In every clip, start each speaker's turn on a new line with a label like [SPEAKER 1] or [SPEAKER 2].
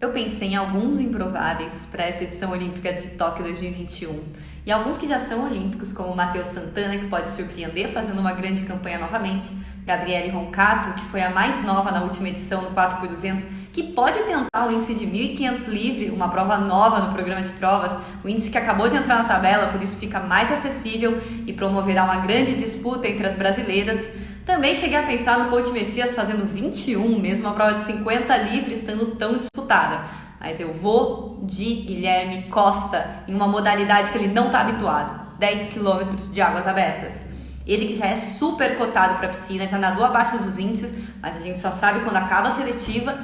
[SPEAKER 1] Eu pensei em alguns improváveis para essa edição olímpica de Tóquio 2021 e alguns que já são olímpicos, como Matheus Santana, que pode surpreender fazendo uma grande campanha novamente, Gabriele Roncato, que foi a mais nova na última edição no 4x200, que pode tentar o índice de 1.500 livre, uma prova nova no programa de provas, o índice que acabou de entrar na tabela, por isso fica mais acessível e promoverá uma grande disputa entre as brasileiras. Também cheguei a pensar no Coach Messias fazendo 21, mesmo uma prova de 50 livre estando tão disputada. Mas eu vou de Guilherme Costa em uma modalidade que ele não está habituado: 10 quilômetros de águas abertas. Ele que já é super cotado para a piscina, já nadou abaixo dos índices, mas a gente só sabe quando acaba a seletiva.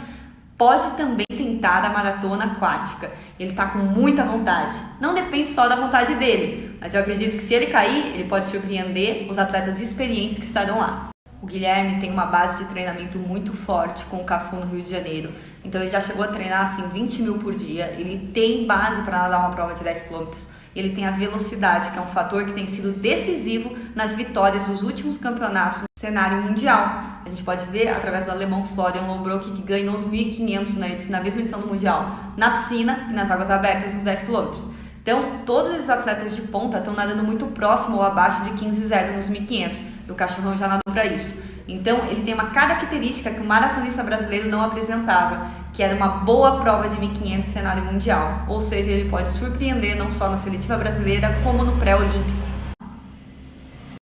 [SPEAKER 1] Pode também tentar a maratona aquática. Ele está com muita vontade. Não depende só da vontade dele, mas eu acredito que se ele cair, ele pode surpreender os atletas experientes que estarão lá. O Guilherme tem uma base de treinamento muito forte com o Cafu no Rio de Janeiro. Então ele já chegou a treinar assim 20 mil por dia. Ele tem base para nadar uma prova de 10 km. Ele tem a velocidade, que é um fator que tem sido decisivo nas vitórias dos últimos campeonatos no cenário mundial. A gente pode ver através do alemão Florian Lombrock, que ganhou os 1.500 na, na mesma edição do Mundial, na piscina e nas águas abertas nos 10 km. Então, todos esses atletas de ponta estão nadando muito próximo ou abaixo de 15,0 nos 1.500 e o cachorrão já nadou para isso. Então, ele tem uma característica que o maratonista brasileiro não apresentava, que era uma boa prova de 1500 cenário mundial. Ou seja, ele pode surpreender não só na seletiva brasileira, como no pré-olímpico.